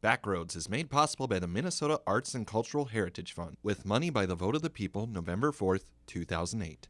Backroads is made possible by the Minnesota Arts and Cultural Heritage Fund with money by the vote of the people November 4th, 2008.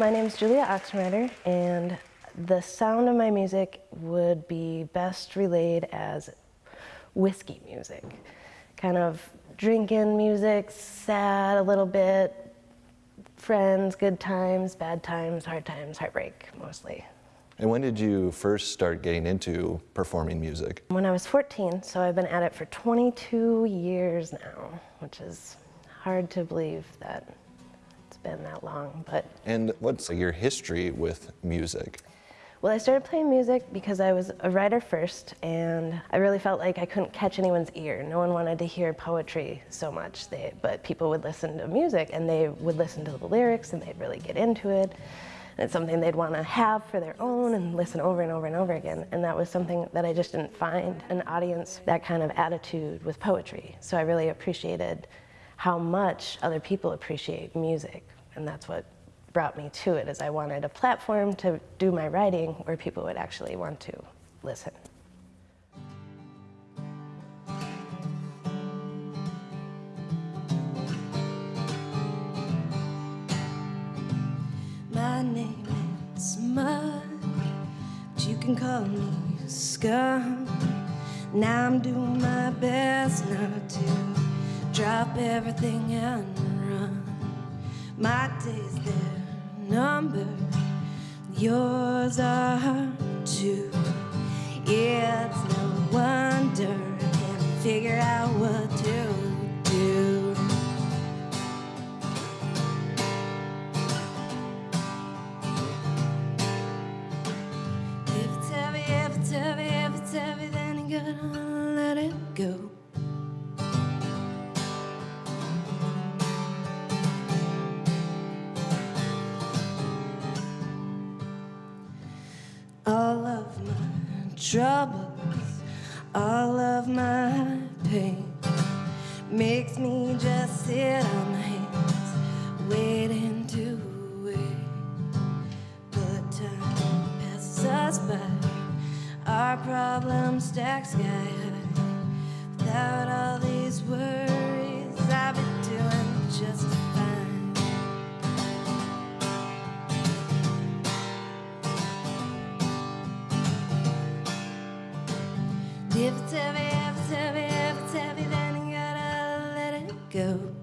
My name is Julia Oxenrider, and the sound of my music would be best relayed as whiskey music. Kind of drinking music, sad a little bit, friends, good times, bad times, hard times, heartbreak mostly. And when did you first start getting into performing music? When I was 14, so I've been at it for 22 years now, which is hard to believe that been that long, but And what's your history with music? Well, I started playing music because I was a writer first, and I really felt like I couldn't catch anyone's ear. No one wanted to hear poetry so much, they, but people would listen to music, and they would listen to the lyrics, and they'd really get into it. And it's something they'd want to have for their own and listen over and over and over again. And that was something that I just didn't find an audience that kind of attitude with poetry. So I really appreciated how much other people appreciate music, and that's what brought me to it is I wanted a platform to do my writing where people would actually want to listen. My name is Mud, but you can call me Scum. Now I'm doing my best not to drop everything and run. My days they're numbered, yours are too. It's no wonder I can't figure out what to my go.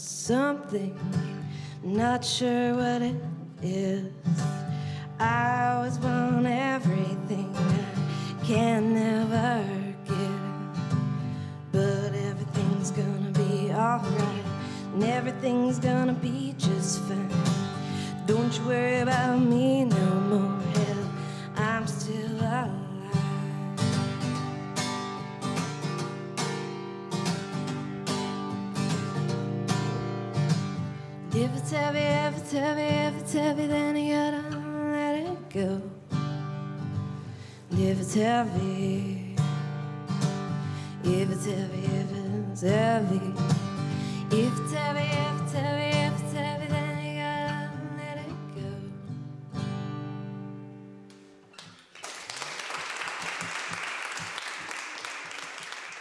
Something, not sure what it is. I always want everything I can never get. But everything's gonna be alright, and everything's gonna be just fine. Don't you worry about me no more, hell, I'm still alive. Heavy, if it's heavy, if it's heavy, then you gotta let it go. If it's heavy, if it's heavy, if it's heavy, if it's heavy, if it's heavy, if it's heavy, then you gotta let it go.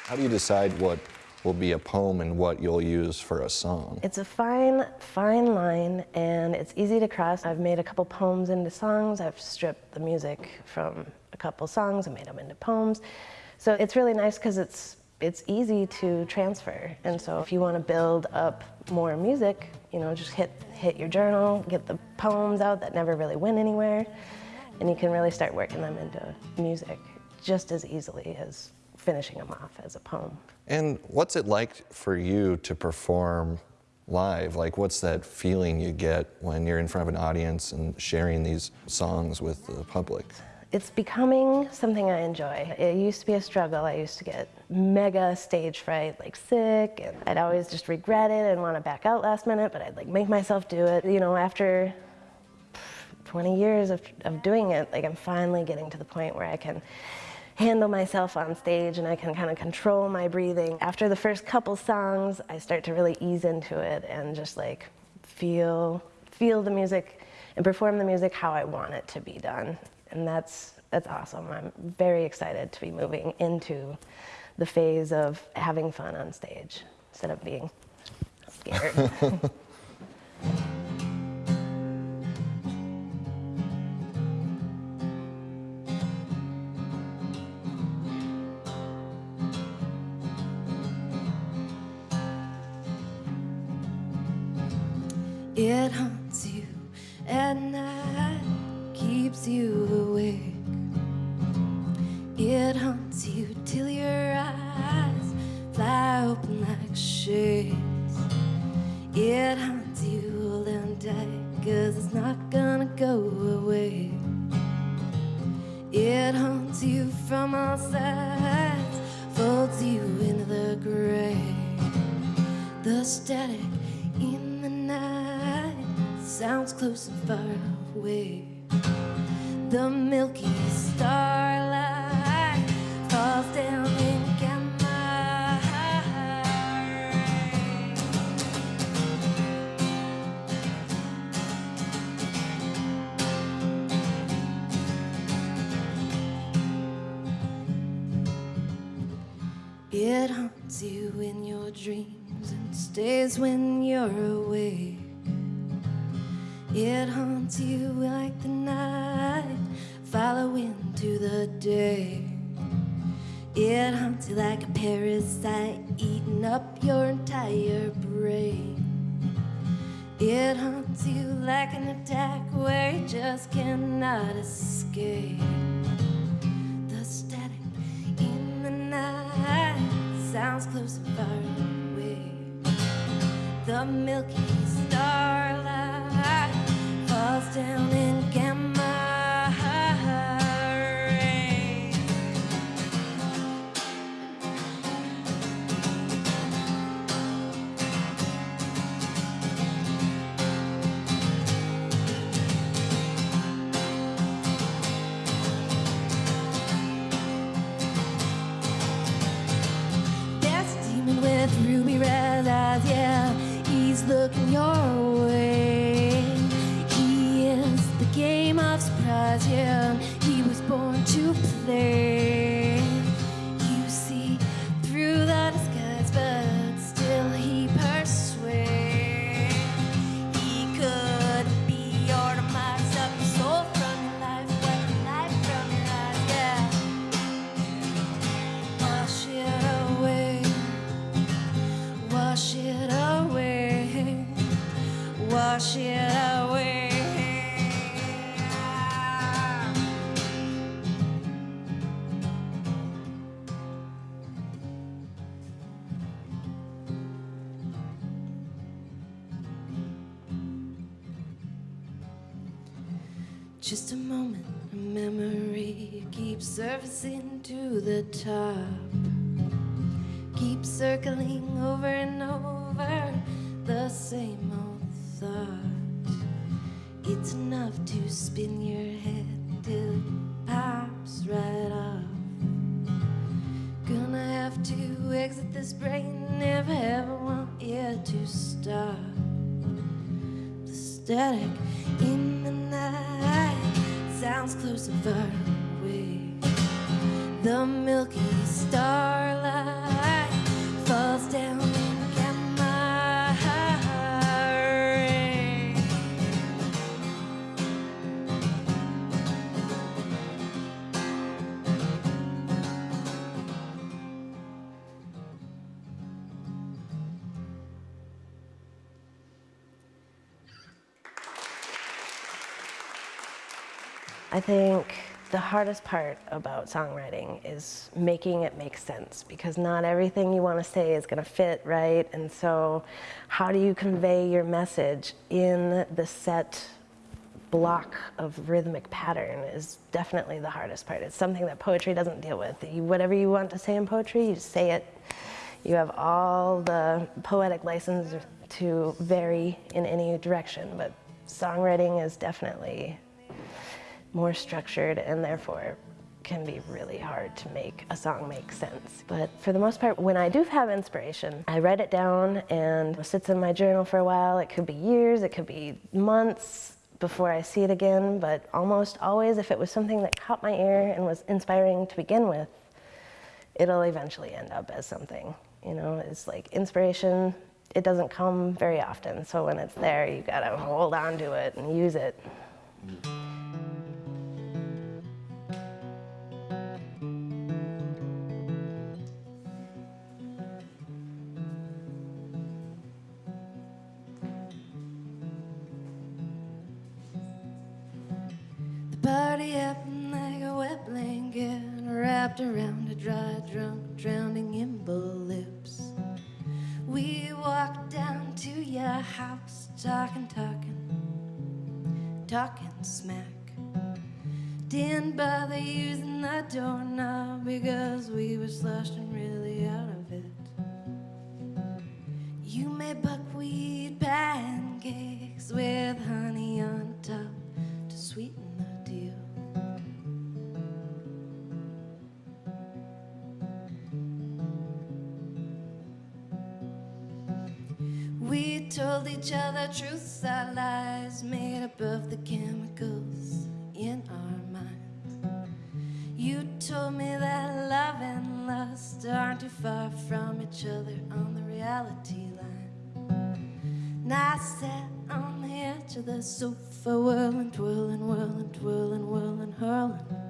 How do you decide what will be a poem and what you'll use for a song? It's a fine, fine line, and it's easy to cross. I've made a couple poems into songs. I've stripped the music from a couple songs and made them into poems. So it's really nice because it's it's easy to transfer. And so if you want to build up more music, you know, just hit hit your journal, get the poems out that never really went anywhere, and you can really start working them into music just as easily as finishing them off as a poem. And what's it like for you to perform live? Like, what's that feeling you get when you're in front of an audience and sharing these songs with the public? It's becoming something I enjoy. It used to be a struggle. I used to get mega stage fright, like sick, and I'd always just regret it and want to back out last minute, but I'd like make myself do it. You know, after 20 years of, of doing it, like I'm finally getting to the point where I can handle myself on stage and I can kind of control my breathing. After the first couple songs, I start to really ease into it and just like feel feel the music and perform the music how I want it to be done. And that's that's awesome. I'm very excited to be moving into the phase of having fun on stage instead of being scared. It haunts you at night, keeps you awake. It haunts you till your eyes fly open like shades. It haunts you all and tight, cause it's not gonna go away. It haunts you from all sides, folds you into the grave. The static sounds close and far away. The milky starlight falls down in gamma. It haunts you in your dreams and stays when you're awake. It haunts you like the night following to the day. It haunts you like a parasite eating up your entire brain. It haunts you like an attack where you just cannot escape. The static in the night sounds close and far away. The milky down to play. Just a moment, a memory keeps surfacing to the top. Keep circling over and over the same old thought. It's enough to spin your head till it pops right off. Gonna have to exit this brain, never ever want it to stop. The static sounds I think the hardest part about songwriting is making it make sense because not everything you want to say is going to fit right. And so, how do you convey your message in the set block of rhythmic pattern is definitely the hardest part. It's something that poetry doesn't deal with. You, whatever you want to say in poetry, you say it. You have all the poetic license to vary in any direction, but songwriting is definitely more structured and therefore can be really hard to make a song make sense. But for the most part, when I do have inspiration, I write it down and it sits in my journal for a while. It could be years, it could be months before I see it again, but almost always if it was something that caught my ear and was inspiring to begin with, it'll eventually end up as something. You know, it's like inspiration, it doesn't come very often. So when it's there, you gotta hold on to it and use it. Didn't bother using the doorknob because we were sloshed and really out of it. You made buckwheat pancakes with honey on top to sweeten the deal. We told each other truths, our lies made up of the chemicals told me that love and lust aren't too far from each other on the reality line. And I sat on the edge of the sofa, whirling, twirling, whirling, twirling, whirling, hurling.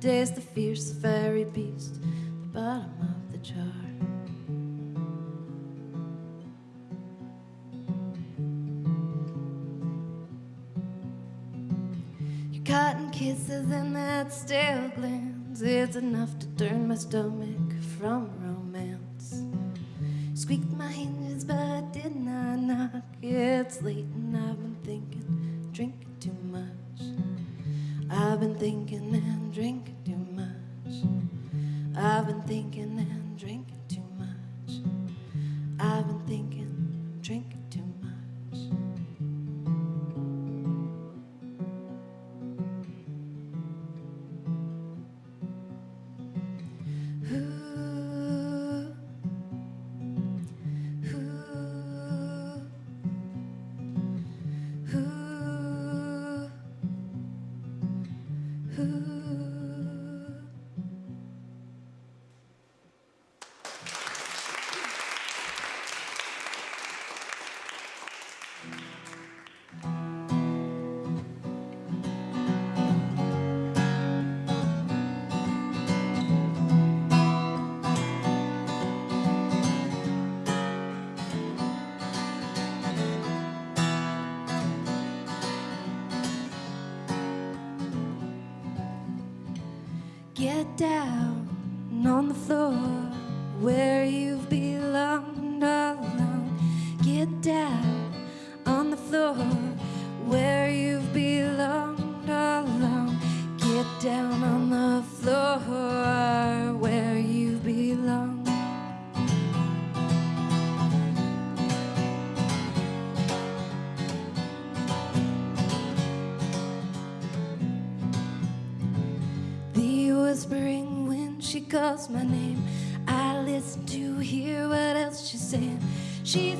Taste the fierce, fiery beast, the bottom of the jar. Your cotton kisses and that stale glance, it's enough to turn my stomach from down calls my name. I listen to hear what else she's saying. She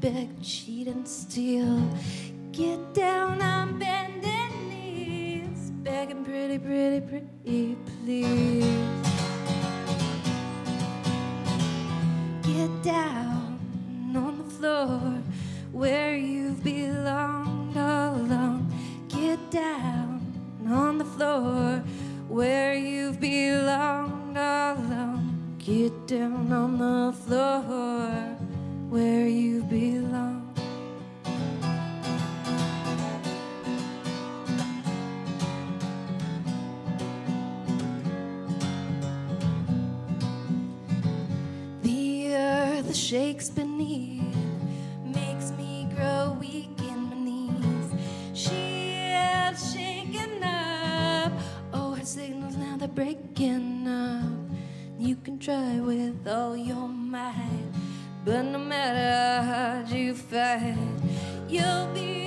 beg, cheat, and steal. Get down on bended knees, begging pretty, pretty, pretty, please. Get down on the floor where you've belonged all along. Get down on the floor where you've belonged all along. Get down on the floor where you belong. You fight, you'll be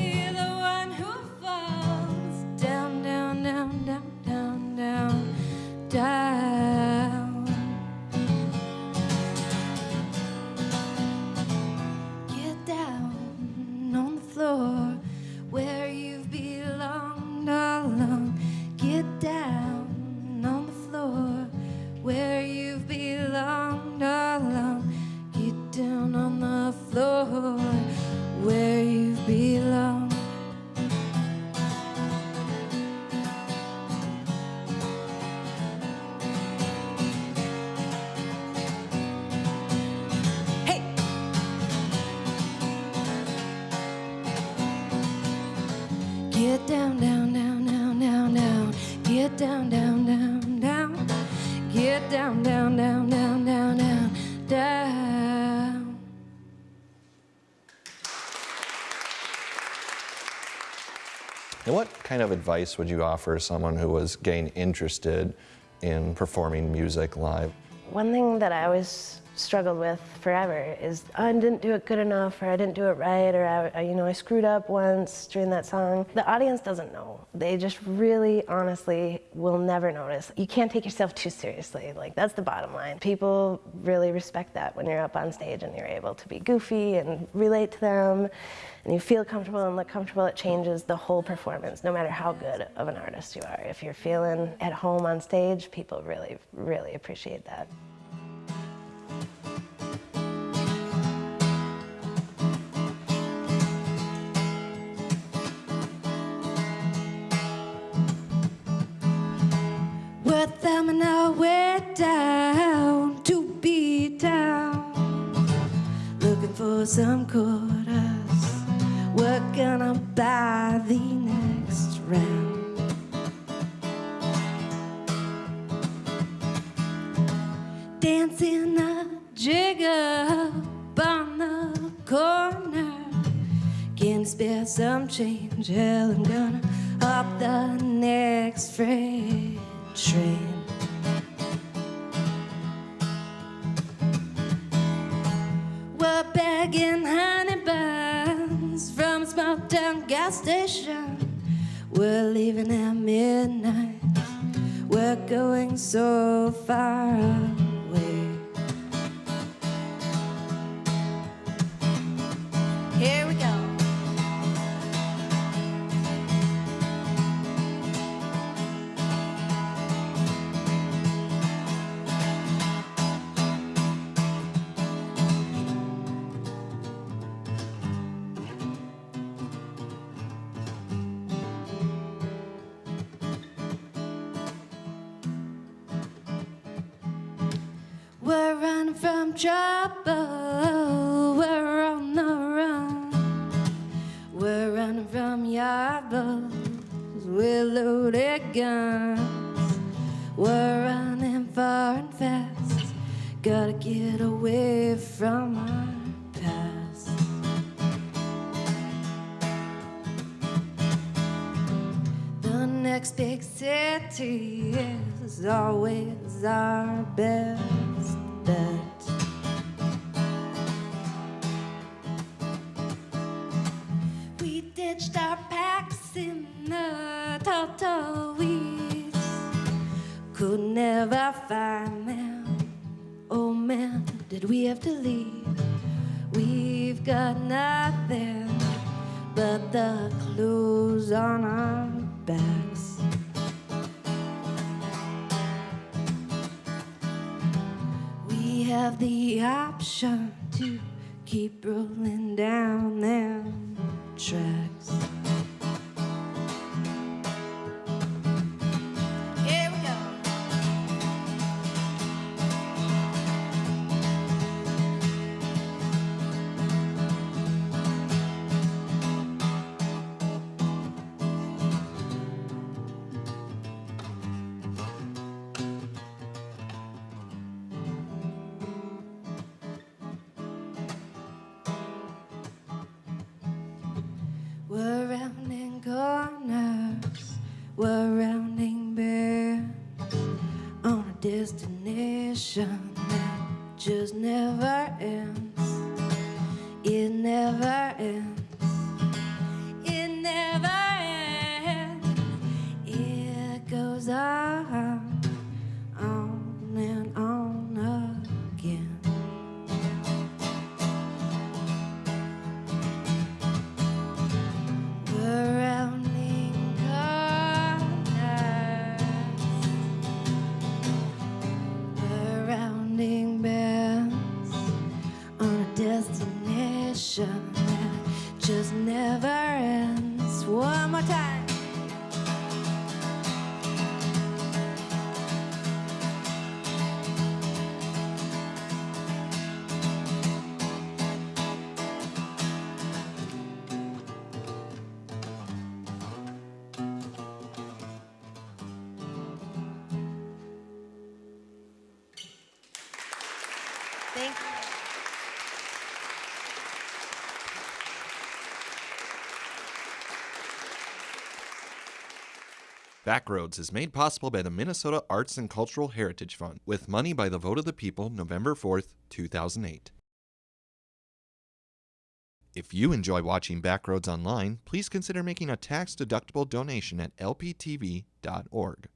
of advice would you offer someone who was getting interested in performing music live? One thing that I always struggled with forever is "Oh, I didn't do it good enough, or I didn't do it right, or I, you know I screwed up once during that song. The audience doesn't know. They just really, honestly, will never notice. You can't take yourself too seriously. Like that's the bottom line. People really respect that when you're up on stage and you're able to be goofy and relate to them, and you feel comfortable and look comfortable. It changes the whole performance, no matter how good of an artist you are. If you're feeling at home on stage, people really, really appreciate that. Down to be down. Looking for some quarters. We're gonna buy the next round. Dancing a up on the corner. Can spare some change? Hell, I'm gonna hop the running from pitched our packs in the turtle weeds. Could never find them. Oh man, did we have to leave? We've got nothing but the clothes on our backs. We have the option to keep rolling down them track. Just never ends. One more time. Backroads is made possible by the Minnesota Arts and Cultural Heritage Fund with money by the vote of the people November 4th, 2008. If you enjoy watching Backroads online, please consider making a tax-deductible donation at lptv.org.